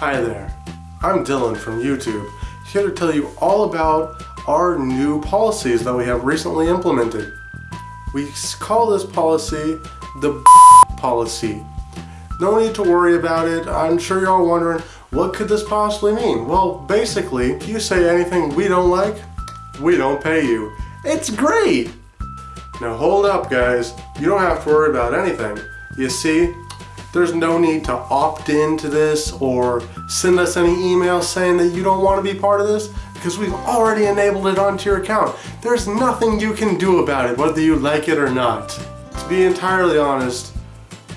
Hi there, I'm Dylan from YouTube, here to tell you all about our new policies that we have recently implemented. We call this policy the policy. No need to worry about it, I'm sure you're all wondering, what could this possibly mean? Well, basically, if you say anything we don't like, we don't pay you. It's great! Now hold up guys, you don't have to worry about anything. You see, there's no need to opt into this or send us any emails saying that you don't want to be part of this because we've already enabled it onto your account. There's nothing you can do about it whether you like it or not. To be entirely honest,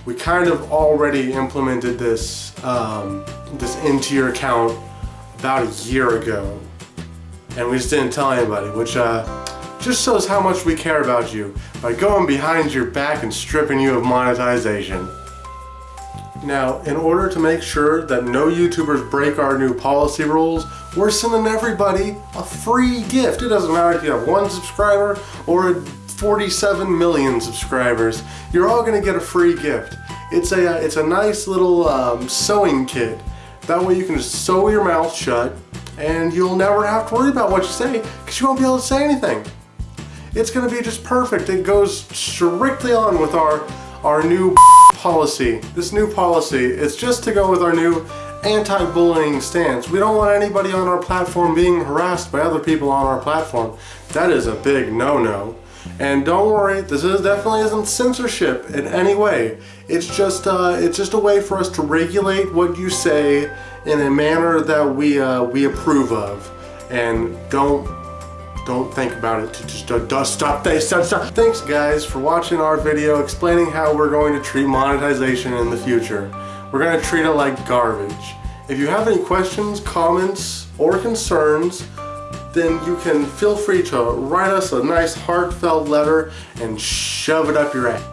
we kind of already implemented this, um, this into your account about a year ago and we just didn't tell anybody, which uh, just shows how much we care about you by going behind your back and stripping you of monetization. Now, in order to make sure that no YouTubers break our new policy rules, we're sending everybody a free gift. It doesn't matter if you have one subscriber or 47 million subscribers. You're all gonna get a free gift. It's a, uh, it's a nice little um, sewing kit. That way you can just sew your mouth shut and you'll never have to worry about what you say because you won't be able to say anything. It's gonna be just perfect. It goes strictly on with our, our new policy. This new policy is just to go with our new anti-bullying stance. We don't want anybody on our platform being harassed by other people on our platform. That is a big no-no. And don't worry, this is definitely isn't censorship in any way. It's just uh, it's just a way for us to regulate what you say in a manner that we uh, we approve of. And don't don't think about it. Just uh, stop. Stop, stop. Thanks guys for watching our video explaining how we're going to treat monetization in the future. We're going to treat it like garbage. If you have any questions, comments, or concerns, then you can feel free to write us a nice heartfelt letter and shove it up your ass.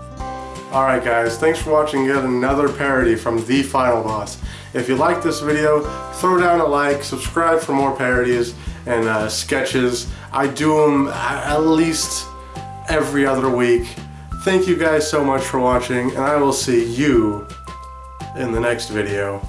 Alright guys, thanks for watching yet another parody from The Final Boss. If you like this video, throw down a like, subscribe for more parodies and uh, sketches. I do them at least every other week. Thank you guys so much for watching and I will see you in the next video.